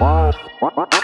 What? What? What?